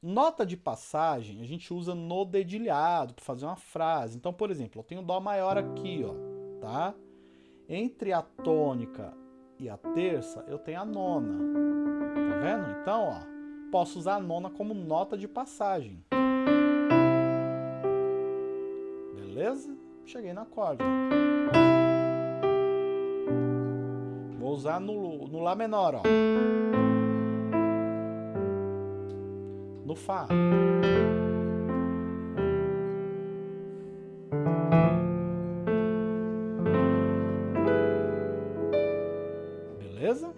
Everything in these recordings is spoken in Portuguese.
Nota de passagem a gente usa no dedilhado para fazer uma frase. Então, por exemplo, eu tenho Dó maior aqui, ó, tá? Entre a tônica e a terça, eu tenho a nona. Tá vendo? Então, ó, posso usar a nona como nota de passagem. Beleza? Cheguei no acorde. Vou usar no, no Lá menor, ó. Fá. Beleza?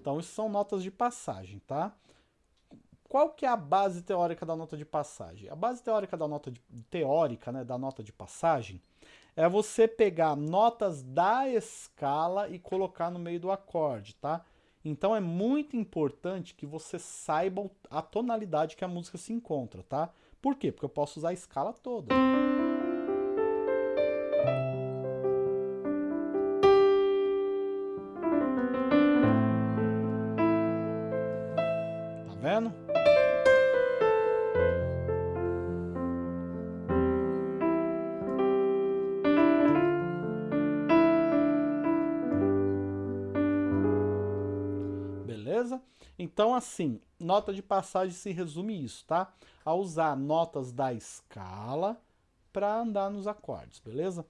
Então, isso são notas de passagem, tá? Qual que é a base teórica da nota de passagem? A base teórica da nota de, teórica, né, da nota de passagem é você pegar notas da escala e colocar no meio do acorde, tá? Então é muito importante que você saiba a tonalidade que a música se encontra, tá? Por quê? Porque eu posso usar a escala toda. Tá vendo? Beleza? Então, assim, nota de passagem se resume isso, tá? A usar notas da escala para andar nos acordes, beleza?